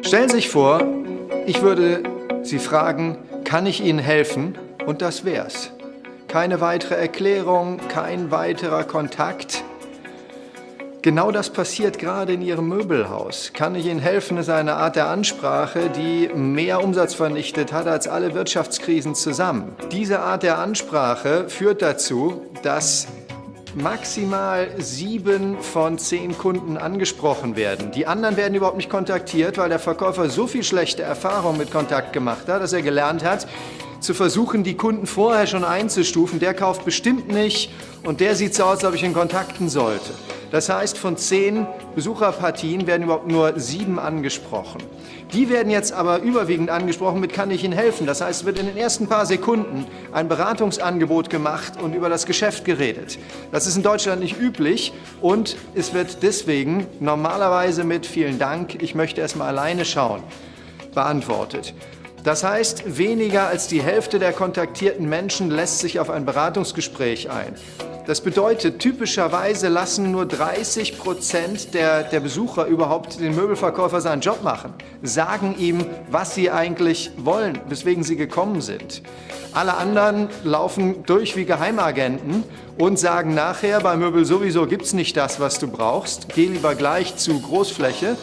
Stellen Sie sich vor, ich würde Sie fragen, kann ich Ihnen helfen? Und das wär's. Keine weitere Erklärung, kein weiterer Kontakt. Genau das passiert gerade in Ihrem Möbelhaus. Kann ich Ihnen helfen, ist eine Art der Ansprache, die mehr Umsatz vernichtet hat als alle Wirtschaftskrisen zusammen. Diese Art der Ansprache führt dazu, dass maximal sieben von zehn Kunden angesprochen werden. Die anderen werden überhaupt nicht kontaktiert, weil der Verkäufer so viel schlechte Erfahrung mit Kontakt gemacht hat, dass er gelernt hat, zu versuchen, die Kunden vorher schon einzustufen. Der kauft bestimmt nicht und der sieht so aus, als ob ich ihn kontakten sollte. Das heißt, von zehn Besucherpartien werden überhaupt nur sieben angesprochen. Die werden jetzt aber überwiegend angesprochen mit kann ich Ihnen helfen. Das heißt, es wird in den ersten paar Sekunden ein Beratungsangebot gemacht und über das Geschäft geredet. Das ist in Deutschland nicht üblich und es wird deswegen normalerweise mit vielen Dank, ich möchte erst mal alleine schauen, beantwortet. Das heißt, weniger als die Hälfte der kontaktierten Menschen lässt sich auf ein Beratungsgespräch ein. Das bedeutet, typischerweise lassen nur 30 Prozent der, der Besucher überhaupt den Möbelverkäufer seinen Job machen, sagen ihm, was sie eigentlich wollen, weswegen sie gekommen sind. Alle anderen laufen durch wie Geheimagenten und sagen nachher, bei Möbel sowieso gibt es nicht das, was du brauchst, geh lieber gleich zu Großfläche.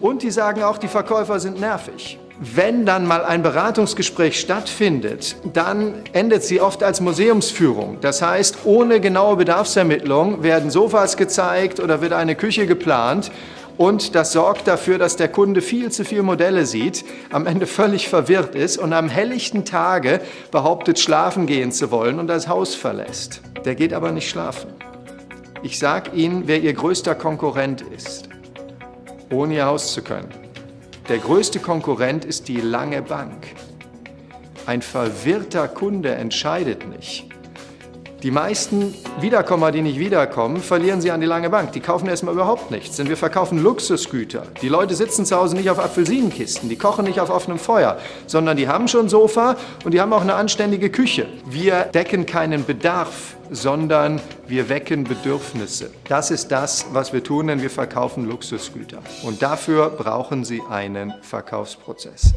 Und die sagen auch, die Verkäufer sind nervig. Wenn dann mal ein Beratungsgespräch stattfindet, dann endet sie oft als Museumsführung. Das heißt, ohne genaue Bedarfsermittlung werden Sofas gezeigt oder wird eine Küche geplant und das sorgt dafür, dass der Kunde viel zu viele Modelle sieht, am Ende völlig verwirrt ist und am helllichten Tage behauptet, schlafen gehen zu wollen und das Haus verlässt. Der geht aber nicht schlafen. Ich sage Ihnen, wer Ihr größter Konkurrent ist, ohne Ihr Haus zu können. Der größte Konkurrent ist die lange Bank. Ein verwirrter Kunde entscheidet nicht. Die meisten Wiederkommer, die nicht wiederkommen, verlieren sie an die lange Bank. Die kaufen erstmal überhaupt nichts, denn wir verkaufen Luxusgüter. Die Leute sitzen zu Hause nicht auf Apfelsinenkisten, die kochen nicht auf offenem Feuer, sondern die haben schon Sofa und die haben auch eine anständige Küche. Wir decken keinen Bedarf, sondern wir wecken Bedürfnisse. Das ist das, was wir tun, denn wir verkaufen Luxusgüter. Und dafür brauchen Sie einen Verkaufsprozess.